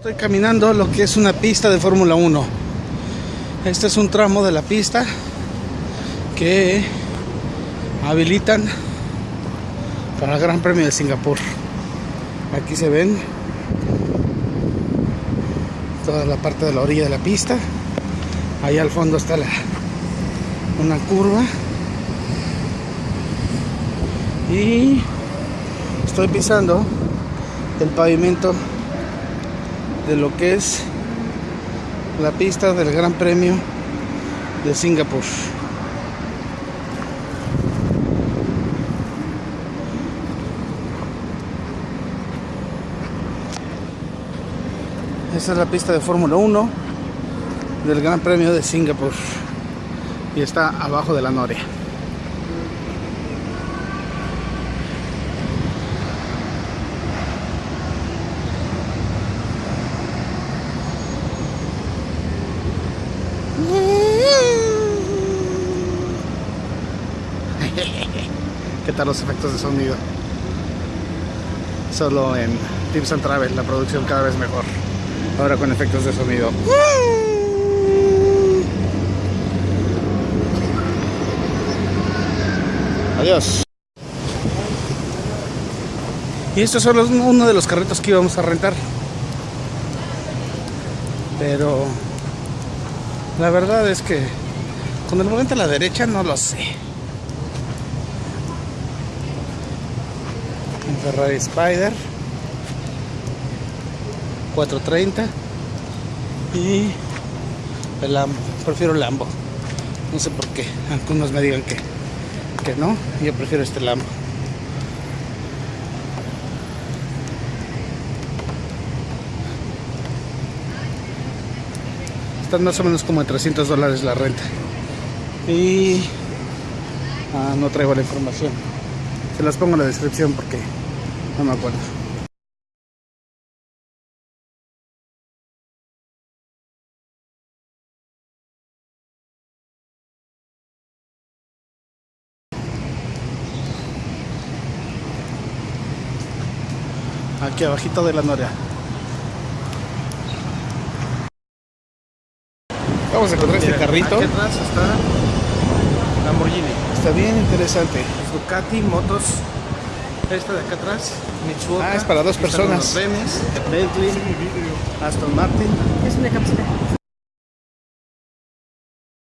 Estoy caminando lo que es una pista de Fórmula 1. Este es un tramo de la pista que habilitan para el Gran Premio de Singapur. Aquí se ven toda la parte de la orilla de la pista. Ahí al fondo está una curva. Y estoy pisando el pavimento de lo que es la pista del Gran Premio de Singapur. Esta es la pista de Fórmula 1 del Gran Premio de Singapur y está abajo de la Noria. ¿Qué tal los efectos de sonido? Solo en Tips and Travel, la producción cada vez mejor. Ahora con efectos de sonido. Adiós. Y estos son los, uno de los carritos que íbamos a rentar. Pero la verdad es que con el volante a la derecha no lo sé. Ferrari Spider 430 y el Lambo. Prefiero el Lambo. No sé por qué. Algunos me digan que, que no. Yo prefiero este Lambo. Están más o menos como en 300 dólares la renta. Y ah, no traigo la información. Se las pongo en la descripción porque no me acuerdo. Aquí abajito de la noria. Vamos a encontrar este carrito. Aquí atrás está Lamborghini. Está bien interesante. Ducati, motos. Esta de acá atrás, Mitsubishi. Ah, es para dos personas. Remes, Bentley, Aston Martin. Es una camiseta.